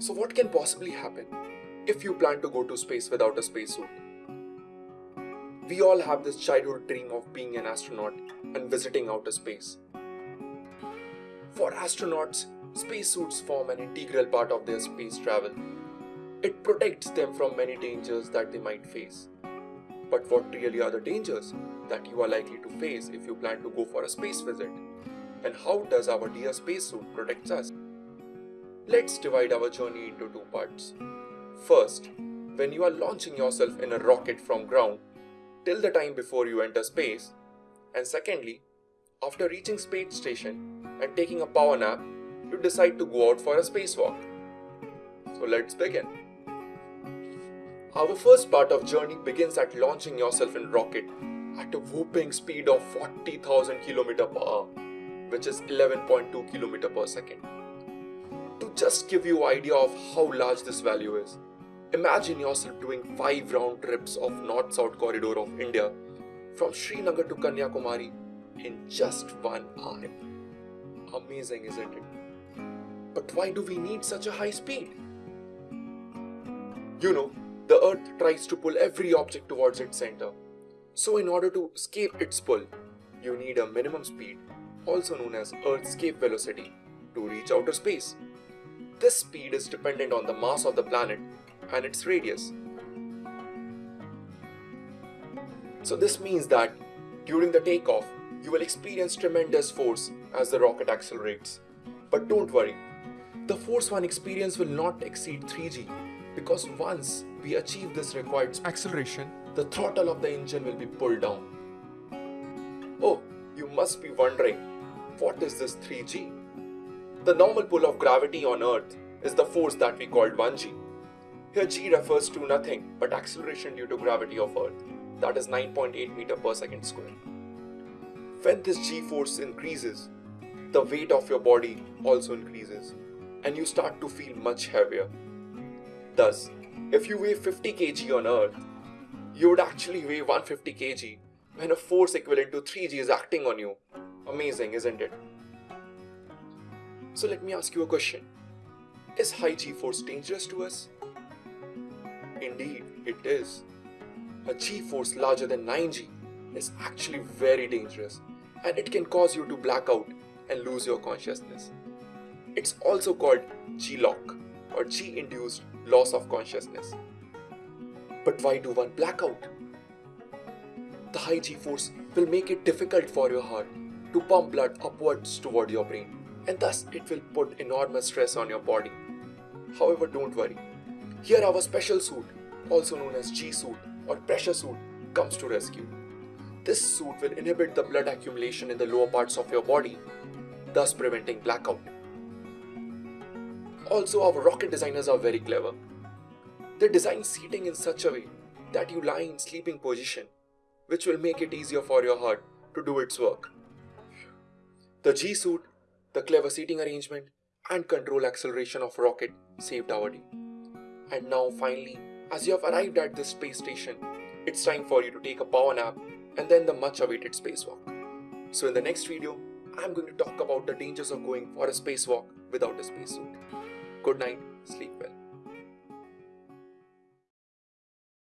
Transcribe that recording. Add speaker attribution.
Speaker 1: So, what can possibly happen if you plan to go to space without a spacesuit? We all have this childhood dream of being an astronaut and visiting outer space. For astronauts, spacesuits form an integral part of their space travel. It protects them from many dangers that they might face. But what really are the dangers that you are likely to face if you plan to go for a space visit? And how does our dear spacesuit protect us? Let's divide our journey into two parts. First, when you are launching yourself in a rocket from ground till the time before you enter space, and secondly, after reaching space station and taking a power nap, you decide to go out for a spacewalk. So let's begin. Our first part of journey begins at launching yourself in rocket at a whooping speed of 40,000 km per hour, which is 11.2 km per second. Just give you idea of how large this value is, imagine yourself doing 5 round trips of north-south corridor of India from Srinagar to Kanyakumari in just one hour. Amazing, isn't it? But why do we need such a high speed? You know, the earth tries to pull every object towards its center. So in order to escape its pull, you need a minimum speed, also known as Earth's escape velocity, to reach outer space. This speed is dependent on the mass of the planet and its radius. So this means that during the takeoff, you will experience tremendous force as the rocket accelerates. But don't worry, the force one experience will not exceed 3g because once we achieve this required acceleration, the throttle of the engine will be pulled down. Oh, you must be wondering, what is this 3g? The normal pull of gravity on Earth is the force that we called 1g. Here g refers to nothing but acceleration due to gravity of Earth, that is 9.8 meter per second square. When this g force increases, the weight of your body also increases and you start to feel much heavier. Thus, if you weigh 50 kg on Earth, you would actually weigh 150 kg when a force equivalent to 3g is acting on you. Amazing, isn't it? So let me ask you a question. Is high g force dangerous to us? Indeed, it is. A g force larger than 9g is actually very dangerous and it can cause you to black out and lose your consciousness. It's also called G-LOC or G-induced loss of consciousness. But why do one black out? The high G force will make it difficult for your heart to pump blood upwards toward your brain and thus it will put enormous stress on your body. However, don't worry. Here our special suit, also known as G-suit or pressure suit, comes to rescue. This suit will inhibit the blood accumulation in the lower parts of your body, thus preventing blackout. Also, our rocket designers are very clever. They design seating in such a way that you lie in sleeping position, which will make it easier for your heart to do its work. The G suit, the clever seating arrangement, and control acceleration of rocket saved our day. And now finally, as you have arrived at this space station, it's time for you to take a power nap and then the much awaited spacewalk. So in the next video, I'm going to talk about the dangers of going for a spacewalk without a spacesuit. Good night, sleep well.